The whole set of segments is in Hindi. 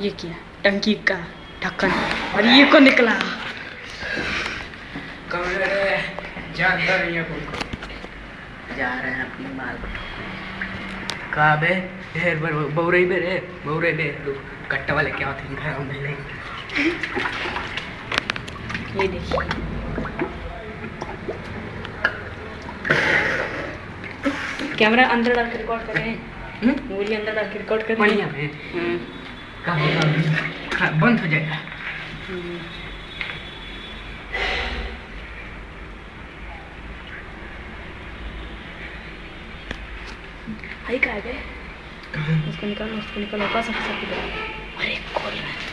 ये क्या? टंकी का ढक्कन। और ये को निकला? जानता नहीं है जा रहे हैं अपनी माल कहा बे? ढेर बार बे रे बे। कट्टा वाले क्या होते हैं? नहीं ये देखिए। कैमरा अंदर डाल के रिकॉर्ड कर रहे हैं? हम्म? अंदर डाल के रिकॉर्ड कर बढ़िया हैं हम्म, कहा होगा हाँ, बंद हो जाएगा। हाई कहा गए? उसको निकालो उसको निकालो पास अरे खोल रहा है।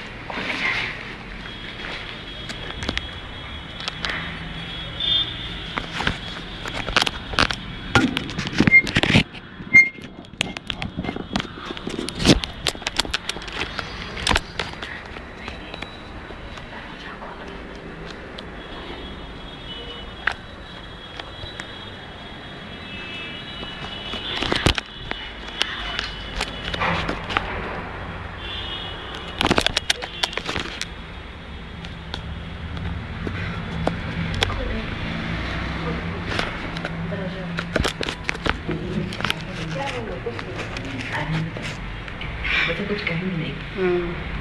कुछ कहेंगे नहीं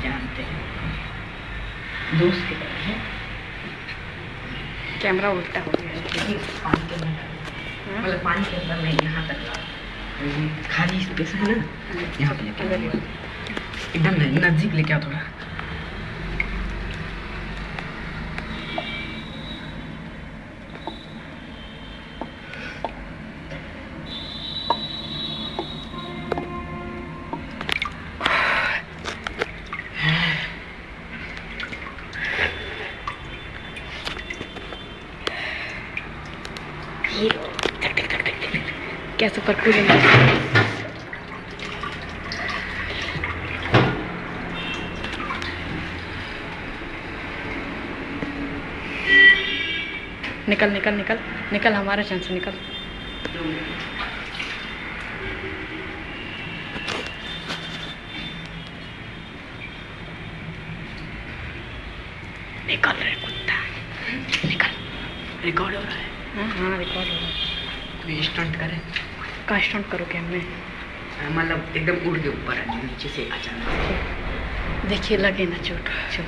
जानते हैं दोस्त की तरह है कैमरा उल्टा हो गया। पानी के अंदर हाँ? मतलब पानी के अंदर नहीं यहाँ तक खाली स्पेस है ना। यहाँ पे। एकदम नज़दीक लेके आओ थोड़ा। ये टक टक टक टक टक कैसे पर कूलेंगे निकल निकल निकल निकल, हमारा चांस निकल। निकल रे कुत्ता। निकल। रिकॉर्ड हो रहा है। हाँ हाँ रिकॉर्ड हो रहा है। तो स्टंट करें। का स्टंट करो क्या मैं? मतलब एकदम उड़ के ऊपर आ नीचे से अचानक देखिए लगे ना चोट। चोट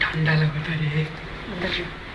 ठंडा लगता है अंदर जाओ।